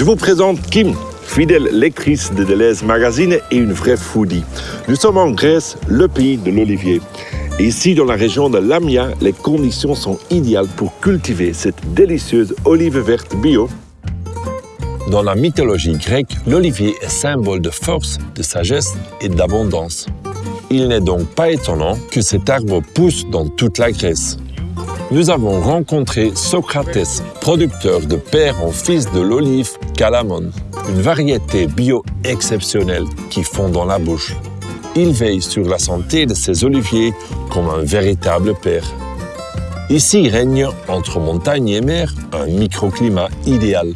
Je vous présente Kim, fidèle lectrice de Deleuze Magazine et une vraie foodie. Nous sommes en Grèce, le pays de l'olivier. Ici, dans la région de Lamia, les conditions sont idéales pour cultiver cette délicieuse olive verte bio. Dans la mythologie grecque, l'olivier est symbole de force, de sagesse et d'abondance. Il n'est donc pas étonnant que cet arbre pousse dans toute la Grèce. Nous avons rencontré Socrates, producteur de père en fils de l'olive Calamon, une variété bio exceptionnelle qui fond dans la bouche. Il veille sur la santé de ses oliviers comme un véritable père. Ici règne, entre montagne et mer, un microclimat idéal.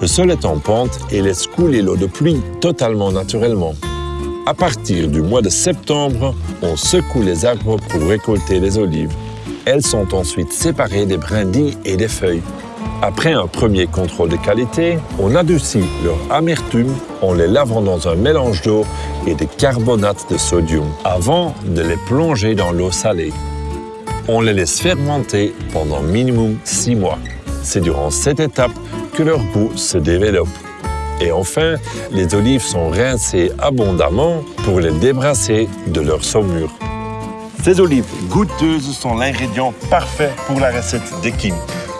Le sol est en pente et laisse couler l'eau de pluie totalement naturellement. À partir du mois de septembre, on secoue les arbres pour récolter les olives. Elles sont ensuite séparées des brindilles et des feuilles. Après un premier contrôle de qualité, on adoucit leur amertume en les lavant dans un mélange d'eau et de carbonate de sodium avant de les plonger dans l'eau salée. On les laisse fermenter pendant minimum 6 mois. C'est durant cette étape que leur goût se développe. Et enfin, les olives sont rincées abondamment pour les débrasser de leur saumure. Ces olives goûteuses sont l'ingrédient parfait pour la recette de Kim.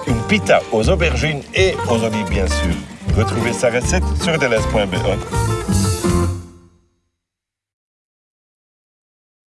Une pita aux aubergines et aux olives bien sûr. Retrouvez sa recette sur deleuze.be.